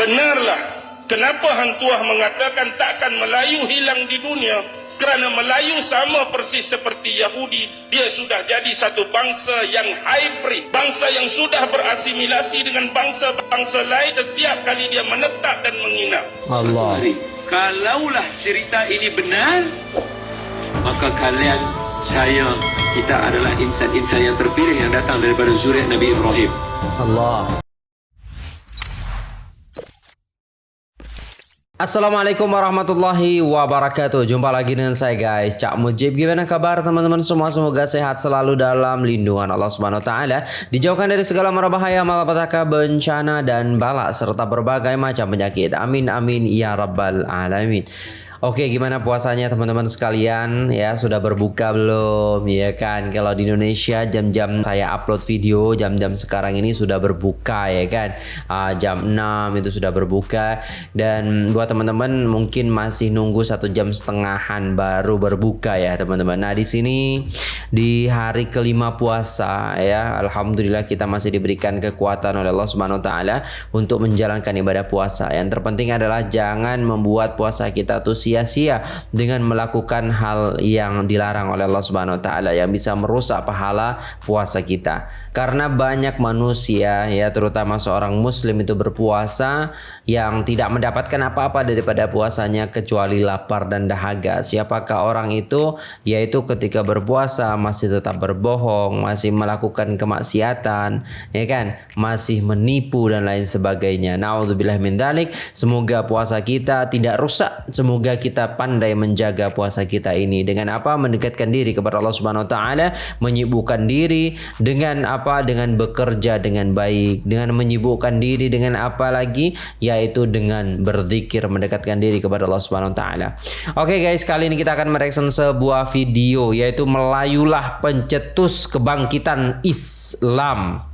Benarlah kenapa Hang Tuah mengatakan takkan Melayu hilang di dunia? Kerana Melayu sama persis seperti Yahudi. Dia sudah jadi satu bangsa yang hybrid. Bangsa yang sudah berasimilasi dengan bangsa-bangsa lain setiap kali dia menetap dan menginap Allah. Kalaulah cerita ini benar maka kalian saya kita adalah insan-insan yang terpilih yang datang daripada zuriat Nabi Ibrahim. Allah Assalamualaikum warahmatullahi wabarakatuh. Jumpa lagi dengan saya guys. Cak Mujib Gimana kabar teman-teman semua? Semoga sehat selalu dalam lindungan Allah Subhanahu Taala. Dijauhkan dari segala mara bahaya Malapetaka bencana dan bala Serta berbagai macam penyakit. Amin amin ya rabbal alamin Oke, gimana puasanya teman-teman sekalian? Ya, sudah berbuka belum? Ya kan? Kalau di Indonesia jam-jam saya upload video, jam-jam sekarang ini sudah berbuka ya kan? Uh, jam 6 itu sudah berbuka dan buat teman-teman mungkin masih nunggu satu jam setengahan baru berbuka ya teman-teman. Nah, di sini di hari kelima puasa ya, alhamdulillah kita masih diberikan kekuatan oleh Allah Subhanahu wa taala untuk menjalankan ibadah puasa. Yang terpenting adalah jangan membuat puasa kita tuh sia-sia dengan melakukan hal yang dilarang oleh Allah Subhanahu wa taala yang bisa merusak pahala puasa kita. Karena banyak manusia ya terutama seorang muslim itu berpuasa yang tidak mendapatkan apa-apa daripada puasanya kecuali lapar dan dahaga. Siapakah orang itu? Yaitu ketika berpuasa masih tetap berbohong, masih melakukan kemaksiatan, ya kan? Masih menipu dan lain sebagainya. Nauzubillah min dalik. Semoga puasa kita tidak rusak. Semoga kita pandai menjaga puasa kita ini dengan apa? Mendekatkan diri kepada Allah Subhanahu wa taala, menyibukkan diri dengan apa dengan bekerja dengan baik dengan menyibukkan diri dengan apa lagi yaitu dengan berzikir mendekatkan diri kepada Allah Subhanahu wa taala. Oke guys, kali ini kita akan mereaction sebuah video yaitu Melayulah pencetus kebangkitan Islam.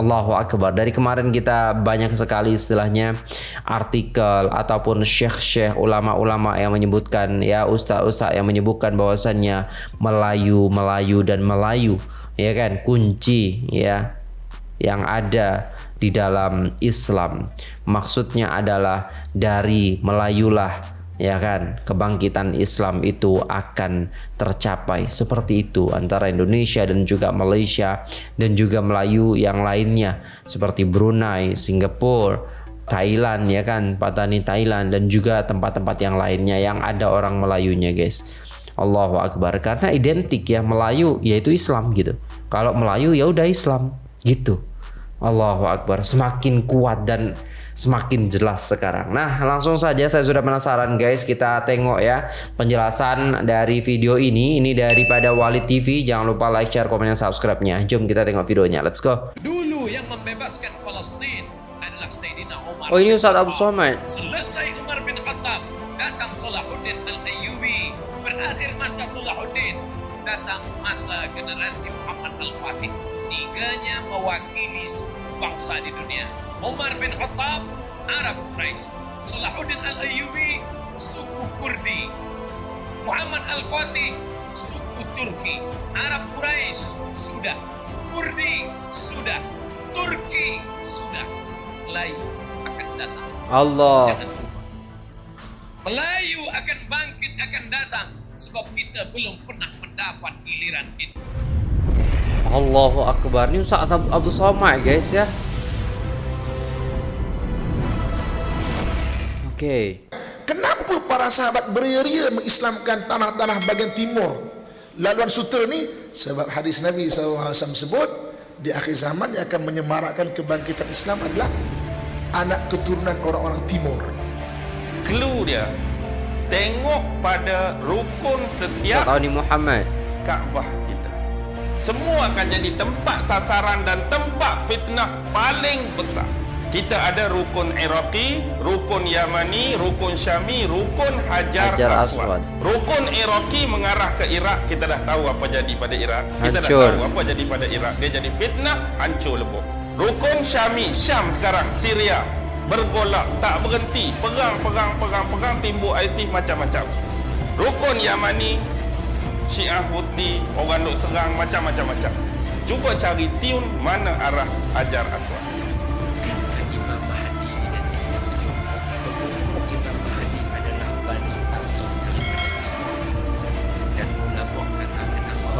Allahu Akbar. Dari kemarin kita banyak sekali istilahnya artikel ataupun syekh-syekh ulama-ulama yang menyebutkan ya ustaz-ustaz yang menyebutkan bahwasannya Melayu, Melayu dan Melayu ya kan? Kunci ya yang ada di dalam Islam. Maksudnya adalah dari Melayulah ya kan? Kebangkitan Islam itu akan tercapai. Seperti itu antara Indonesia dan juga Malaysia dan juga Melayu yang lainnya. Seperti Brunei, Singapura, Thailand ya kan? Patani Thailand dan juga tempat-tempat yang lainnya yang ada orang Melayunya guys. Allahu Akbar. Karena identik ya Melayu yaitu Islam gitu kalau Melayu ya udah Islam gitu Allahu Akbar semakin kuat dan semakin jelas sekarang. Nah, langsung saja saya sudah penasaran guys, kita tengok ya penjelasan dari video ini. Ini daripada Walid TV. Jangan lupa like, share, komen, dan subscribe-nya. Jom kita tengok videonya. Let's go. Dulu yang membebaskan Palestin adalah Sayyidina Umar. Oh, ini Ustaz Abu Somad. Tiganya mewakili bangsa di dunia. Umar bin Khattab, Arab Quraisy. Salahuddin Al-Ayyubi, suku Kurdi. Muhammad Al-Fatih, suku Turki. Arab Quraisy sudah. Kurdi sudah. Turki sudah. Melayu akan datang. Allah. Melayu akan bangkit, akan datang. Sebab kita belum pernah mendapat giliran kita. Allahu Akbar. Ini Ustaz Abdul Somad guys ya. Okey. Kenapa para sahabat beria-ria mengislamkan tanah-tanah bagian timur laluan sutera ni? Sebab hadis Nabi SAW sebut di akhir zaman yang akan menyemarakkan kebangkitan Islam adalah anak keturunan orang-orang timur. clue dia tengok pada rukun setiap Tahu ni Muhammad. Kaabah kita semua akan jadi tempat sasaran dan tempat fitnah paling besar kita ada rukun Iraqi, rukun Yamani, rukun Syami, rukun Hajar, Hajar Aswad. Aswad. Rukun Iraqi mengarah ke Iraq, kita dah tahu apa jadi pada Iraq. Kita dah Hancur. tahu apa jadi pada Iraq. Dia jadi fitnah, hancur lebur. Rukun Syami, Syam sekarang, Syria. Bergolak, tak berhenti. Perang, perang, perang, perang, timbul ISIS macam-macam. Rukun Yamani, Syiah putih, orang duk serang macam-macam-macam cuba cari tiun mana arah ajar aswad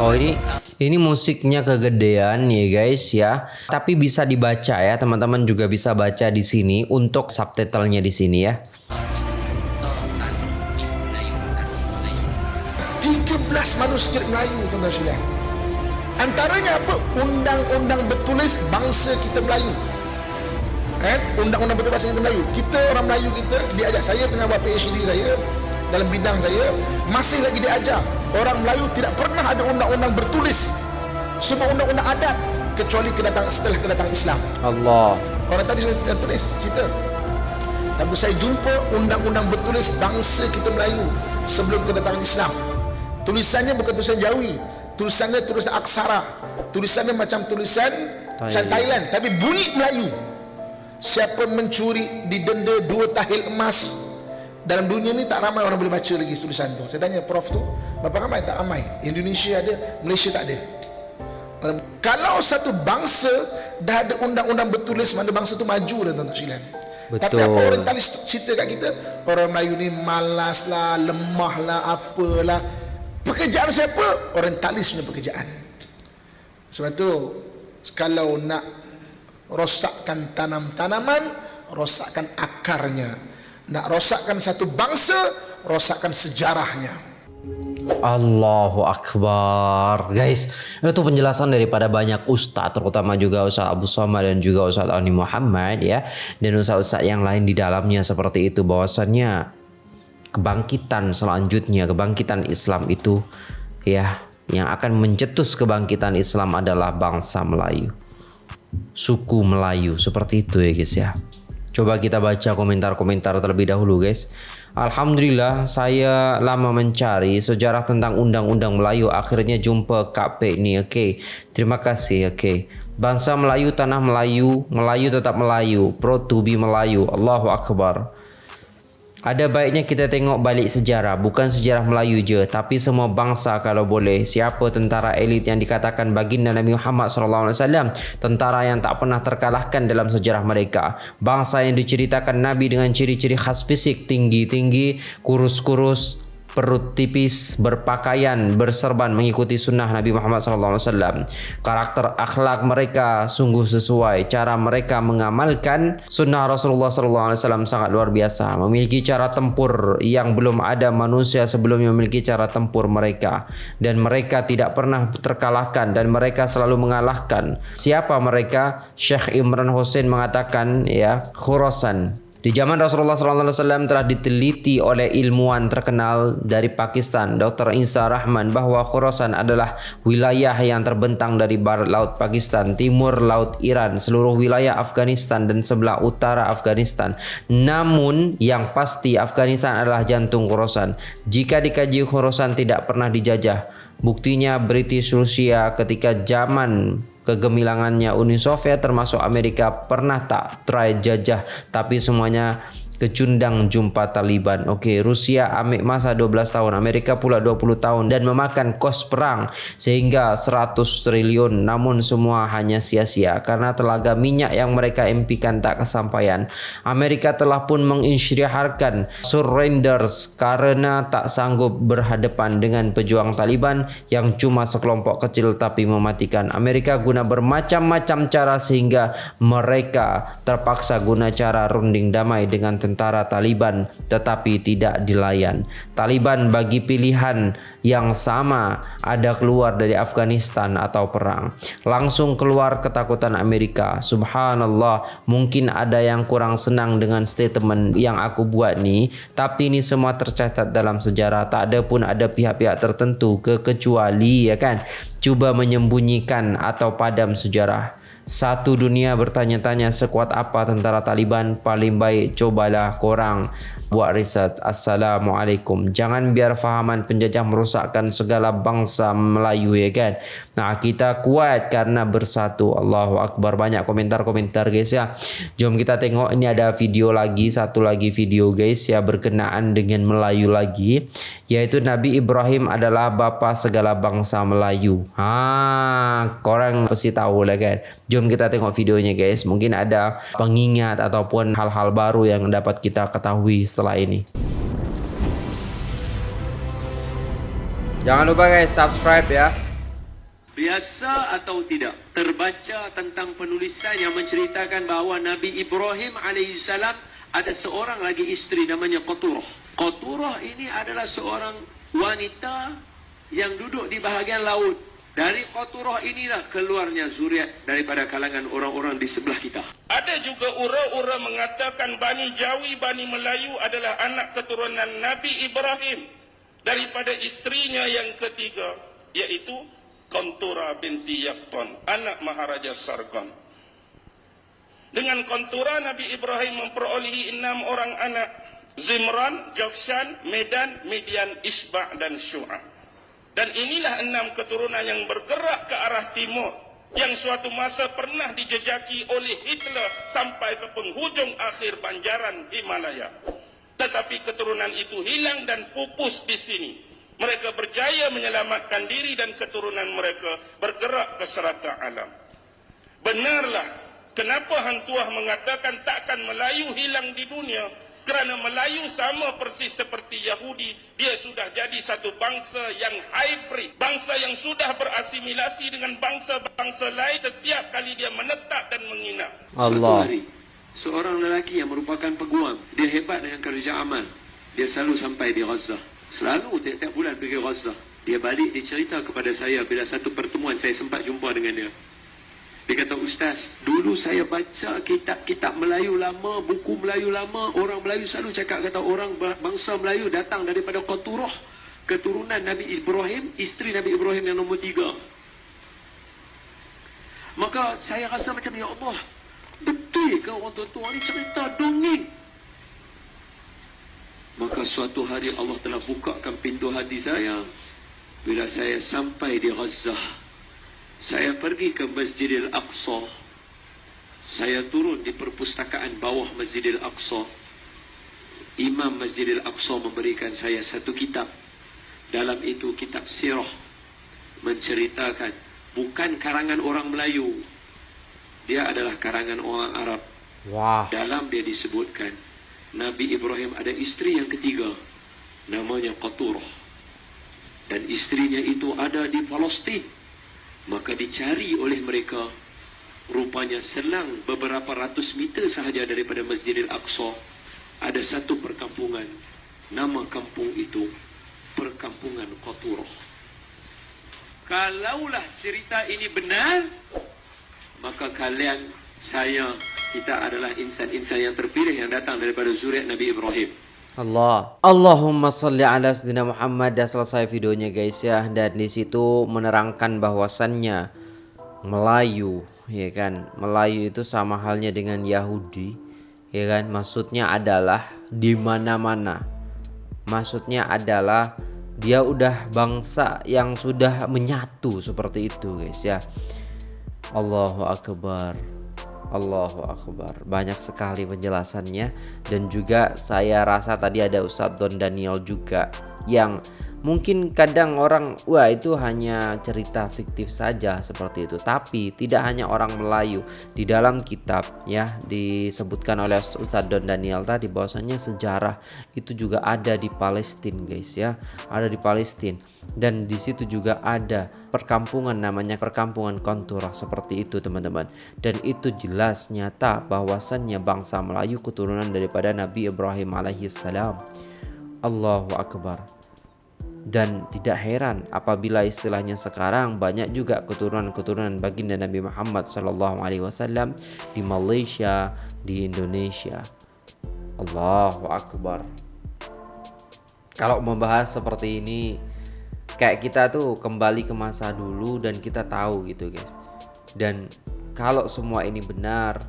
Oh ini ini musiknya kegedean ya guys ya. Tapi bisa dibaca ya, teman-teman juga bisa baca di sini untuk subtitlenya di sini ya. 13 manuskrip Melayu tuan-tuan sekalian. Antaranya apa? Undang-undang bertulis bangsa kita Melayu. Kan? Undang-undang bertulis bangsa kita Melayu. Kita orang Melayu kita diajar saya tengah buat PhD saya dalam bidang saya masih lagi diajar orang Melayu tidak pernah ada undang-undang bertulis semua undang-undang adat kecuali kedatangan setelah kedatangan Islam Allah orang tadi sudah tulis cerita tapi saya jumpa undang-undang bertulis bangsa kita Melayu sebelum kedatangan Islam tulisannya bukan tulisan Jawi. Tulisannya tulisan aksara. Tulisannya macam tulisan Thailand, Thailand tapi bunyi Melayu. Siapa mencuri didenda dua tahil emas dalam dunia ni tak ramai orang boleh baca lagi tulisan tu. Saya tanya prof tu berapa ramai? Tak ramai. Indonesia ada Malaysia tak ada. Kalau satu bangsa dah ada undang-undang bertulis mana bangsa tu maju dah tuan-tuan sekalian. Tapi apa orang talis cerita kat kita? Orang Melayu ni malas lah lemah lah apalah pekerjaan siapa orang talis punya pekerjaan. Sebab tu kalau nak rosakkan tanam-tanaman rosakkan akarnya. Nak rosakkan satu bangsa rosakkan sejarahnya. Allahu Akbar. Guys itu penjelasan daripada banyak ustaz Terutama juga Ustaz Abu Somad dan juga Ustaz Ani Muhammad ya. Dan ustaz-ustaz yang lain di dalamnya seperti itu bahwasannya Kebangkitan selanjutnya Kebangkitan Islam itu Ya Yang akan mencetus kebangkitan Islam adalah bangsa Melayu Suku Melayu Seperti itu ya guys ya Coba kita baca komentar-komentar terlebih dahulu guys. Alhamdulillah saya lama mencari sejarah tentang undang-undang Melayu akhirnya jumpa KP ni. Okey. Terima kasih. Okey. Bangsa Melayu tanah Melayu, Melayu tetap Melayu, pro to be Melayu. Allahu akbar. Ada baiknya kita tengok balik sejarah, bukan sejarah Melayu je, tapi semua bangsa kalau boleh. Siapa tentara elit yang dikatakan baginda Nabi Muhammad SAW, tentara yang tak pernah terkalahkan dalam sejarah mereka. Bangsa yang diceritakan Nabi dengan ciri-ciri khas fisik tinggi-tinggi, kurus-kurus, perut tipis, berpakaian, berserban mengikuti sunnah Nabi Muhammad SAW. Karakter akhlak mereka sungguh sesuai. Cara mereka mengamalkan sunnah Rasulullah SAW sangat luar biasa. Memiliki cara tempur yang belum ada manusia sebelumnya memiliki cara tempur mereka. Dan mereka tidak pernah terkalahkan dan mereka selalu mengalahkan. Siapa mereka? Syekh Imran Hussein mengatakan ya Khurasan di zaman Rasulullah SAW telah diteliti oleh ilmuwan terkenal dari Pakistan, Dr. Isa Rahman, bahawa Khurasan adalah wilayah yang terbentang dari barat laut Pakistan, timur laut Iran, seluruh wilayah Afghanistan dan sebelah utara Afghanistan. Namun yang pasti Afghanistan adalah jantung Khurasan. Jika dikaji Khurasan tidak pernah dijajah. Buktinya British Rusia ketika zaman kegemilangannya Uni Soviet termasuk Amerika pernah tak try jajah tapi semuanya kecundang jumpa Taliban. Okey, Rusia ambil masa 12 tahun, Amerika pula 20 tahun dan memakan kos perang sehingga 100 triliun namun semua hanya sia-sia karena telaga minyak yang mereka impikan tak kesampaian. Amerika telah pun mengisytiharkan surrenders karena tak sanggup berhadapan dengan pejuang Taliban yang cuma sekelompok kecil tapi mematikan. Amerika guna bermacam-macam cara sehingga mereka terpaksa guna cara runding damai dengan tentara Taliban tetapi tidak dilayan. Taliban bagi pilihan yang sama ada keluar dari Afghanistan atau perang. Langsung keluar ketakutan Amerika. Subhanallah, mungkin ada yang kurang senang dengan statement yang aku buat ni, tapi ini semua tercatat dalam sejarah. Tak ada pun ada pihak-pihak tertentu kecuali ya kan cuba menyembunyikan atau padam sejarah. Satu dunia bertanya-tanya sekuat apa tentara Taliban paling baik cobalah korang buat riset. Assalamualaikum. Jangan biar fahaman penjajah merosakkan segala bangsa Melayu ya kan. Nah kita kuat karena bersatu. Allahu Akbar. Banyak komentar-komentar guys ya. Jom kita tengok ini ada video lagi. Satu lagi video guys ya berkenaan dengan Melayu lagi. Yaitu Nabi Ibrahim adalah bapa segala bangsa Melayu. Ha, korang pasti tahu lah kan. Jom kita tengok videonya guys. Mungkin ada pengingat ataupun hal-hal baru yang dapat kita ketahui setelah ini. Jangan lupa guys subscribe ya. Biasa atau tidak terbaca tentang penulisan yang menceritakan bahawa Nabi Ibrahim alaihissalam ada seorang lagi isteri namanya Qaturah. Qaturah ini adalah seorang wanita yang duduk di bahagian laut. Dari Qaturah inilah keluarnya zuriat daripada kalangan orang-orang di sebelah kita. Ada juga ura-ura mengatakan Bani Jawi, Bani Melayu adalah anak keturunan Nabi Ibrahim daripada istrinya yang ketiga, yaitu Kontura binti Yakton, anak Maharaja Sargon. Dengan kontura Nabi Ibrahim memperolehi enam orang anak. Zimran, Jokshan, Medan, Midian, Isba' dan Syu'ah. Dan inilah enam keturunan yang bergerak ke arah timur. Yang suatu masa pernah dijejaki oleh Hitler sampai ke penghujung akhir banjaran Himalaya. Tetapi keturunan itu hilang dan pupus di sini. Mereka berjaya menyelamatkan diri dan keturunan mereka bergerak ke serata alam. Benarlah kenapa Hantuah mengatakan takkan Melayu hilang di dunia kerana Melayu sama persis seperti Yahudi dia sudah jadi satu bangsa yang hybrid bangsa yang sudah berasimilasi dengan bangsa-bangsa lain setiap kali dia menetap dan menginap Allah. Hari, seorang lelaki yang merupakan peguam, dia hebat dengan kerja amal. Dia selalu sampai di Gaza. Selalu tiap-tiap bulan pergi Gaza. Dia balik, dia cerita kepada saya bila satu pertemuan saya sempat jumpa dengan dia. Dia kata, Ustaz, dulu saya baca kitab-kitab Melayu lama, buku Melayu lama, orang Melayu selalu cakap kata orang bangsa Melayu datang daripada Qaturah, keturunan Nabi Ibrahim, isteri Nabi Ibrahim yang nombor tiga. Maka saya rasa macam, Ya Allah, betul ke orang tua-tua ni cerita dongeng? Maka suatu hari Allah telah bukakan pintu hati saya bila saya sampai di Gaza. Saya pergi ke Masjidil Aqsa. Saya turun di perpustakaan bawah Masjidil Aqsa. Imam Masjidil Aqsa memberikan saya satu kitab. Dalam itu kitab sirah menceritakan bukan karangan orang Melayu. Dia adalah karangan orang Arab. Wah. Dalam dia disebutkan Nabi Ibrahim ada isteri yang ketiga namanya Qaturah dan istrinya itu ada di Palestin maka dicari oleh mereka. Rupanya selang beberapa ratus meter sahaja daripada Masjidil Aqsa ada satu perkampungan. Nama kampung itu perkampungan Qaturah kalaulah cerita ini benar maka kalian saya kita adalah insan-insan yang terpilih yang datang daripada zuriat Nabi Ibrahim. Allah. Allahumma salli ala sayyidina Muhammad. Dah selesai videonya guys ya. Dan di situ menerangkan bahwasannya Melayu, ya kan? Melayu itu sama halnya dengan Yahudi, ya kan? Maksudnya adalah di mana-mana. Maksudnya adalah dia udah bangsa yang sudah menyatu seperti itu guys ya. Allahu akbar. Allahu Akbar. Banyak sekali penjelasannya. Dan juga saya rasa tadi ada Ustadz Don Daniel juga Yang mungkin kadang orang Wah itu hanya cerita fiktif saja seperti itu. Tapi tidak hanya orang Melayu. Di dalam kitab ya disebutkan oleh Ustadz Don Daniel tadi bahwasanya sejarah itu juga ada di Palestina guys ya. Ada di Palestina. Dan di situ juga ada perkampungan namanya perkampungan konturah seperti itu teman-teman. Dan itu jelas nyata bahwasannya bangsa Melayu keturunan daripada Nabi Ibrahim alaihissalam. Allahu Akbar dan tidak heran apabila istilahnya sekarang banyak juga keturunan-keturunan baginda Nabi Muhammad wasallam di Malaysia, di Indonesia. Allahu akbar. Kalau membahas seperti ini kayak kita tuh kembali ke masa dulu dan kita tahu gitu guys dan kalau semua ini benar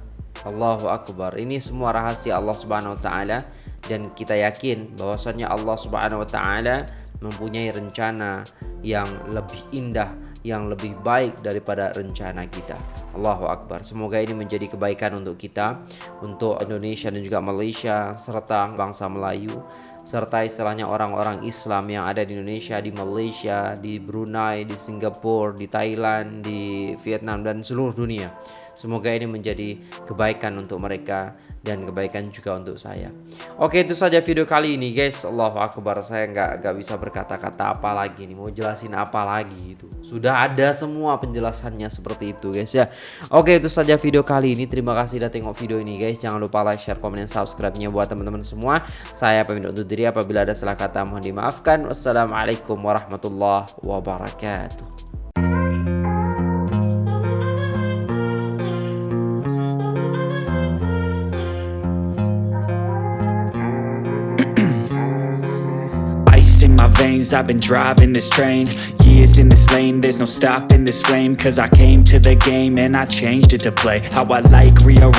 Allahu Akbar ini semua rahasia Allah Subhanahu Wa Taala dan kita yakin bahwasannya Allah Subhanahu Wa Taala mempunyai rencana yang lebih indah yang lebih baik daripada rencana kita. Allahu Akbar. Semoga ini menjadi kebaikan untuk kita untuk Indonesia dan juga Malaysia serta bangsa Melayu serta istilahnya orang-orang Islam yang ada di Indonesia, di Malaysia, di Brunei, di Singapura, di Thailand, di Vietnam dan seluruh dunia. Semoga ini menjadi kebaikan untuk mereka dan kebaikan juga untuk saya. Oke itu saja video kali ini guys. Allahu akbar saya nggak nggak bisa berkata-kata apa lagi nih mau jelasin apa lagi itu. Sudah ada semua penjelasannya seperti itu guys ya. Oke itu saja video kali ini. Terima kasih sudah tengok video ini guys. Jangan lupa like, share, komen, dan subscribe-nya buat teman-teman semua. Saya pamit untuk diri apabila ada salah kata mohon dimaafkan. Wassalamualaikum warahmatullahi wabarakatuh. I've been driving this train Years in this lane, there's no stopping this flame Cause I came to the game and I changed it to play How I like, rearrange